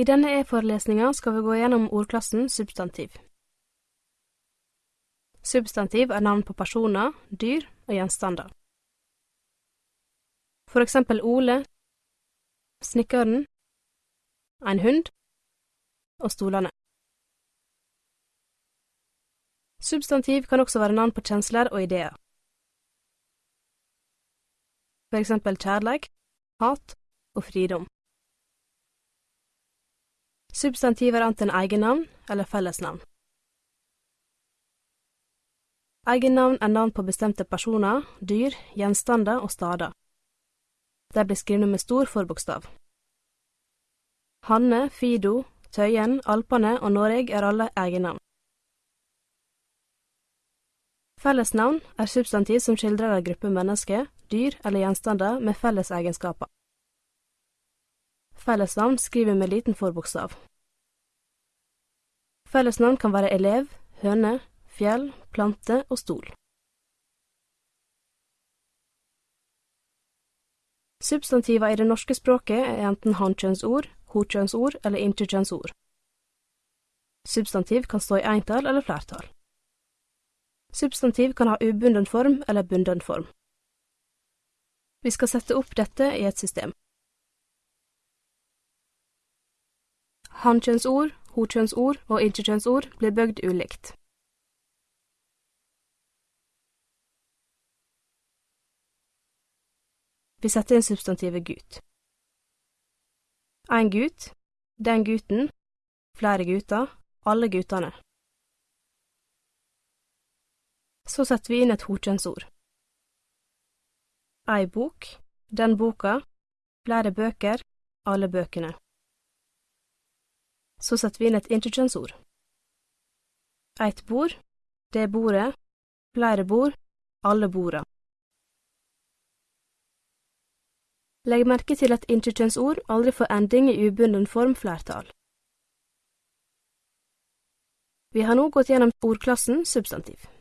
I denne e-forelesninga skal vi gå gjennom ordklassen substantiv. Substantiv er navn på personer, dyr og gjenstander. For eksempel Ole, snekkeren, en hund og stolene. Substantiv kan også være navn på kjensler og ideer. For eksempel kjærleik, hat og fridom. Substantiv er enten egennavn eller fellesnavn. Egennavn er navn på bestemte personer, dyr, gjenstander og stader. De blir skrevet med stor forbokstav. Hanne, Fido, Tøyen, Alpene og Noreg er alle egennavn. Fellesnavn er substantiv som skildrer en gruppe mennesker, dyr eller gjenstander med felles egenskaper. Fellesnavn skriver med liten forbokstav. Fellesnavn kan være elev, høne, fjell, plante og stol. Substantiver i det norske språket er enten hankjønnsord, hokjønnsord eller interkjønnsord. Substantiv kan stå i entall eller flertall. Substantiv kan ha ubunden form eller bunden form. Vi skal sette opp dette i et system. Hannkjønnsord, hokjønnsord og intetkjønnsord blir bygd ulikt. Vi setter inn substantivet gut. En gut, den gutten, flere gutter, alle guttene. Så setter vi inn et hokjønnsord. Ei bok, den boka, flere bøker, alle bøkene. Så setter vi inn et interkjønnsord. Eit bord, det bordet, flere bord, alle borda. Legg merke til at interkjønnsord aldri får ending i ubunden form flertall. Vi har nå gått gjennom ordklassen substantiv.